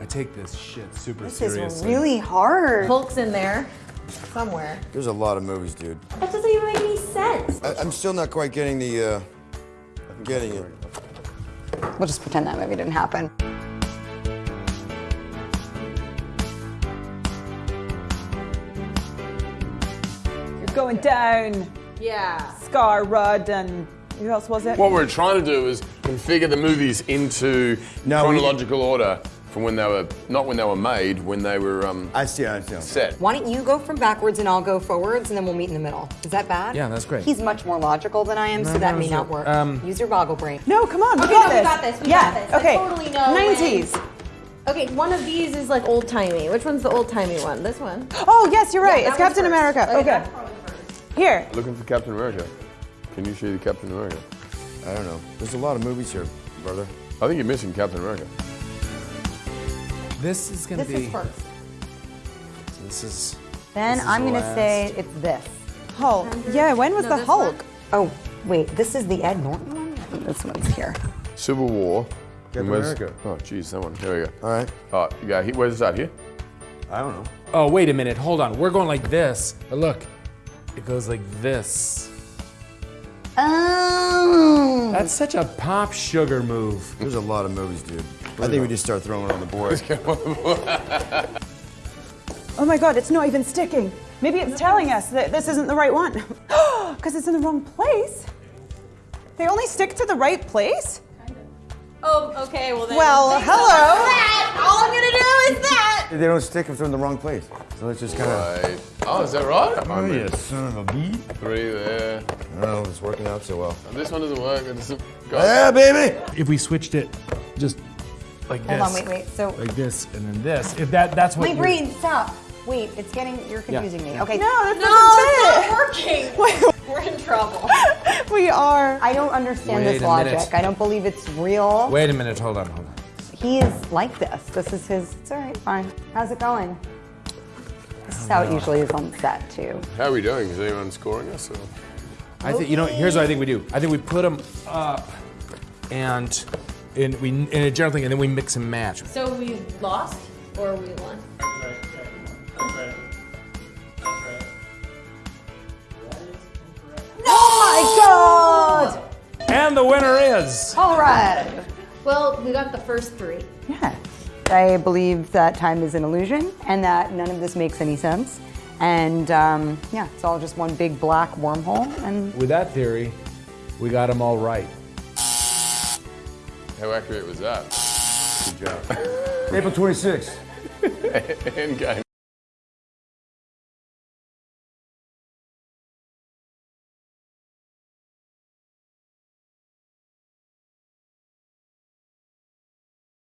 I take this shit super This seriously. is really hard. Hulk's in there somewhere. There's a lot of movies, dude. That doesn't even make any sense. I, I'm still not quite getting the, uh, I'm getting it. We'll just pretend that movie didn't happen. You're going down. Yeah. Scar, Rudd, and who else was it? What we're trying to do is configure the movies into No, we- chronological order from when they were, not when they were made, when they were um, I see, I see. set. Why don't you go from backwards and I'll go forwards and then we'll meet in the middle? Is that bad? Yeah, that's great. He's much more logical than I am, so that may not work. Um, Use your boggle brain. No, come on, we Okay, got no, we this. got this, we yeah, got this. I okay. totally know when- 90s. Okay, one of these is like old timey. Which one's the old timey one? This one. Oh, yes, you're right. Yeah, it's Captain first. America. Okay. that's probably first. Here. Looking for Captain America. Can you see the Captain America? I don't know. There's a lot of movies here, brother. I think you're missing Captain America. This is gonna This be. is first. This is. Then This is I'm gonna last. say it's this. Hulk. Yeah, when was No, the Hulk? one. Oh, wait, this is the Ed Norton one? This one's here. Civil War. Captain where's- America. Oh, geez, that one. Here we go. All right. All right, you got here. Where's that? Here? I don't know. Oh, wait a minute. Hold on. We're going like this. But look, it goes like this. Oh. That's such a PopSugar move. There's a lot of movies, dude. I think we just start throwing it on the board. Oh my god, it's not even sticking. Maybe it's telling us that this isn't the right one. Because it's in the wrong place. They only stick to the right place? Kinda. Oh, okay. Well then. Well, hello. much for that. All I'm gonna do is that. they don't stick if they're in the wrong place. So let's just kind of. Right. Oh, is that right? Oh, oh you son of a bee. Three there. Oh, I don't know if it's working out so well. This one doesn't work. It's got Yeah, baby! If we switched it just like Hold this. Hold on, wait, wait. So, Like this and then this. If that that's what my you're- brain, stop. Wait, it's getting, you're confusing me. Okay. No, that No, doesn't it's not working. We're in trouble. We are. I don't understand Wait this logic. minute. I don't believe it's real. Wait a minute. Hold on. Hold on. He is like this. This is his. It's all right, fine. How's it going? This is how it usually is on set too. How are we doing? Is anyone scoring us? Or? I think you know. Here's what I think we do. I think we put them up, and in we in a general thing, and then we mix and match. So we lost or we won? Oh my god! And the winner is. All right. Well, we got the first three. Yeah. I believe that time is an illusion and that none of this makes any sense. And um, yeah, it's all just one big black wormhole. And With that theory, we got them all right. How accurate was that? Good job. April 26th. Endgame.